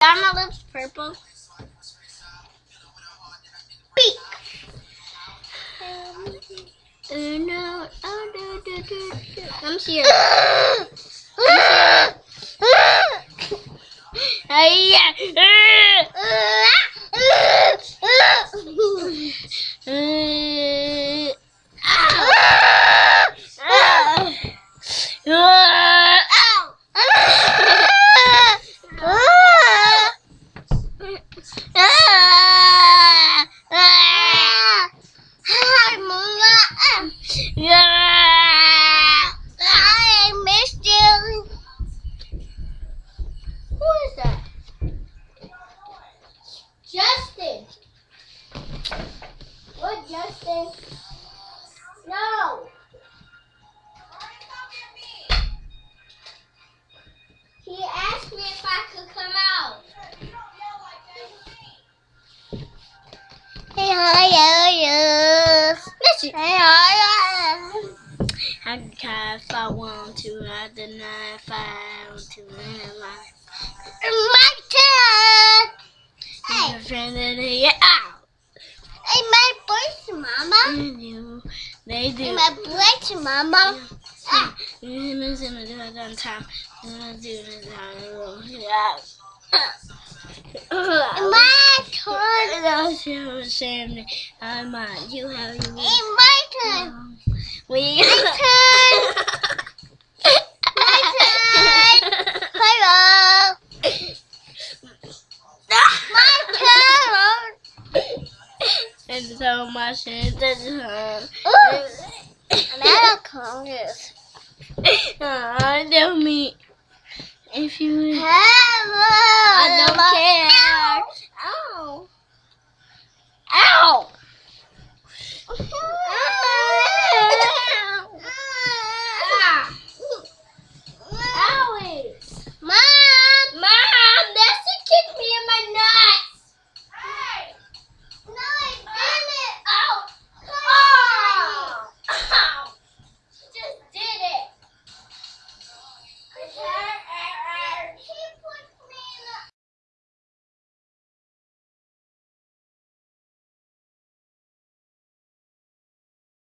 Are my lips purple? Beak. Oh no! Oh no! no, no, no. I'm here. Hey, yeah. What, No. He asked me if I could come out. Hey, hi, Missy. Hey, hi, I can try if I want to. I deny if I want to. My turn. Hey. Your friend in the out. Hey, my voice, Mama. They do. They do. My voice, Mama. Ah. My turn. I'm on. You have your. Hey, my turn. We. My turn. My turn. Hello. My turn. And so much in the Another Congress. I don't mean if you. Hello. I don't care.